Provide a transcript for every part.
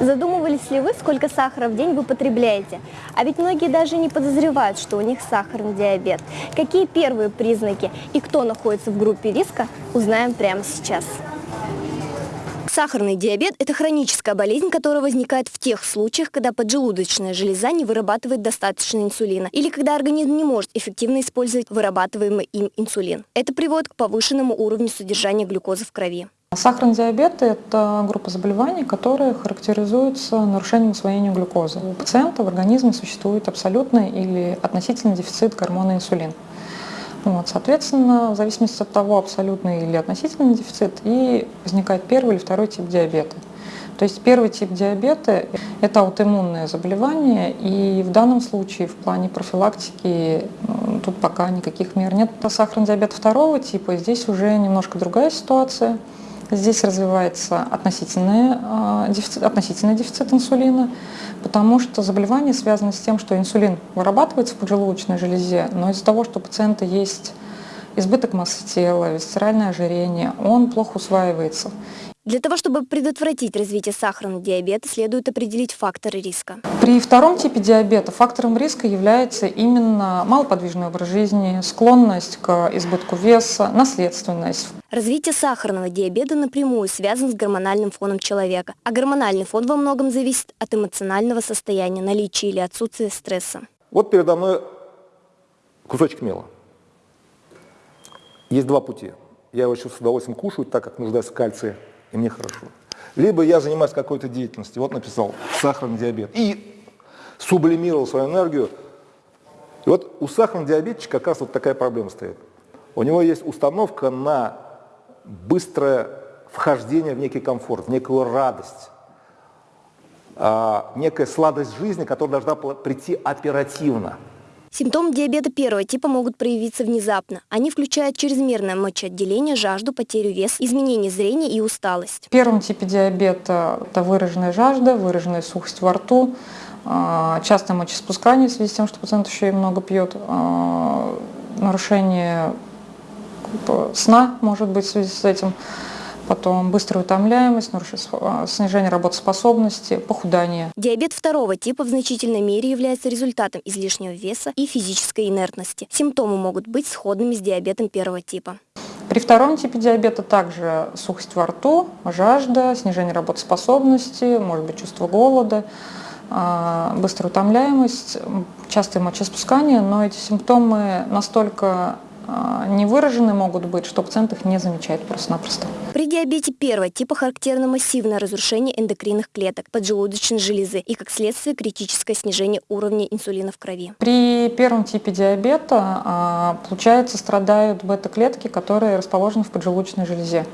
Задумывались ли вы, сколько сахара в день вы потребляете? А ведь многие даже не подозревают, что у них сахарный диабет. Какие первые признаки и кто находится в группе риска, узнаем прямо сейчас. Сахарный диабет – это хроническая болезнь, которая возникает в тех случаях, когда поджелудочная железа не вырабатывает достаточно инсулина или когда организм не может эффективно использовать вырабатываемый им инсулин. Это приводит к повышенному уровню содержания глюкозы в крови. Сахарный диабет – это группа заболеваний, которые характеризуются нарушением усвоения глюкозы. У пациента в организме существует абсолютный или относительный дефицит гормона инсулин. Вот, соответственно, в зависимости от того, абсолютный или относительный дефицит, и возникает первый или второй тип диабета. То есть первый тип диабета – это аутоиммунное заболевание, и в данном случае в плане профилактики ну, тут пока никаких мер нет. Сахарный диабет второго типа, здесь уже немножко другая ситуация – Здесь развивается относительный, а, дефицит, относительный дефицит инсулина, потому что заболевание связано с тем, что инсулин вырабатывается в поджелудочной железе, но из-за того, что у пациента есть избыток массы тела, висцеральное ожирение, он плохо усваивается. Для того, чтобы предотвратить развитие сахарного диабета, следует определить факторы риска. При втором типе диабета фактором риска является именно малоподвижный образ жизни, склонность к избытку веса, наследственность. Развитие сахарного диабета напрямую связано с гормональным фоном человека, а гормональный фон во многом зависит от эмоционального состояния, наличия или отсутствия стресса. Вот передо мной кусочек мела. Есть два пути. Я его сейчас с удовольствием кушаю, так как нуждаюсь в кальции и мне хорошо. Либо я занимаюсь какой-то деятельностью, вот написал сахарный диабет, и сублимировал свою энергию. И вот у сахарного диабетчика как раз вот такая проблема стоит. У него есть установка на быстрое вхождение в некий комфорт, в некую радость, а, некая сладость жизни, которая должна прийти оперативно. Симптомы диабета первого типа могут проявиться внезапно. Они включают чрезмерное мочеотделение, жажду, потерю веса, изменение зрения и усталость. В первом типе диабета это выраженная жажда, выраженная сухость во рту, а, частое мочеспускание в связи с тем, что пациент еще и много пьет, а, нарушение сна может быть в связи с этим, потом быстрая утомляемость, а, снижение работоспособности, похудание. Диабет второго типа в значительной мере является результатом излишнего веса и физической инертности. Симптомы могут быть сходными с диабетом первого типа. При втором типе диабета также сухость во рту, жажда, снижение работоспособности, может быть чувство голода, а, быстрая утомляемость, частое мочеспускание, но эти симптомы настолько не выражены могут быть, что пациент их не замечает просто-напросто. При диабете первого типа характерно массивное разрушение эндокринных клеток поджелудочной железы и, как следствие, критическое снижение уровня инсулина в крови. При первом типе диабета, а, получается, страдают бета-клетки, которые расположены в поджелудочной железе.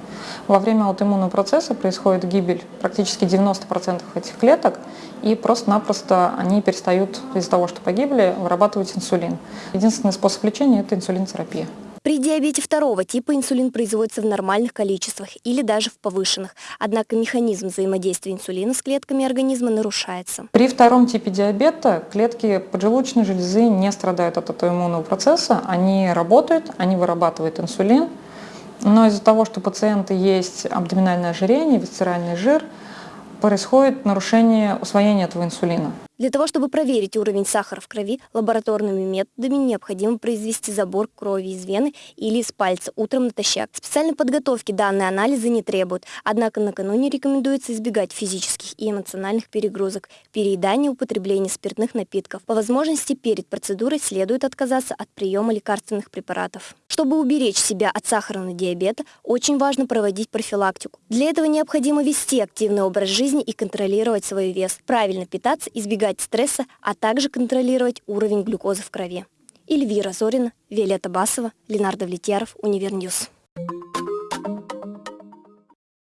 Во время аутоиммунного процесса происходит гибель практически 90% этих клеток, и просто-напросто они перестают из-за того, что погибли, вырабатывать инсулин. Единственный способ лечения – это инсулинотерапия. При диабете второго типа инсулин производится в нормальных количествах или даже в повышенных, однако механизм взаимодействия инсулина с клетками организма нарушается. При втором типе диабета клетки поджелудочной железы не страдают от аутоиммунного процесса, они работают, они вырабатывают инсулин, но из-за того, что у пациента есть абдоминальное ожирение, висцеральный жир – происходит нарушение усвоения этого инсулина. Для того, чтобы проверить уровень сахара в крови, лабораторными методами необходимо произвести забор крови из вены или из пальца утром натощак. Специальной подготовки данные анализы не требуют, однако накануне рекомендуется избегать физических и эмоциональных перегрузок, переедания, употребления спиртных напитков. По возможности перед процедурой следует отказаться от приема лекарственных препаратов. Чтобы уберечь себя от сахарного диабета, очень важно проводить профилактику. Для этого необходимо вести активный образ жизни и контролировать свой вес, правильно питаться, избегать избегать стресса, а также контролировать уровень глюкозы в крови. Эльвира Зорина, Виолетта Басова, Ленар Давлетьяров, Универ News.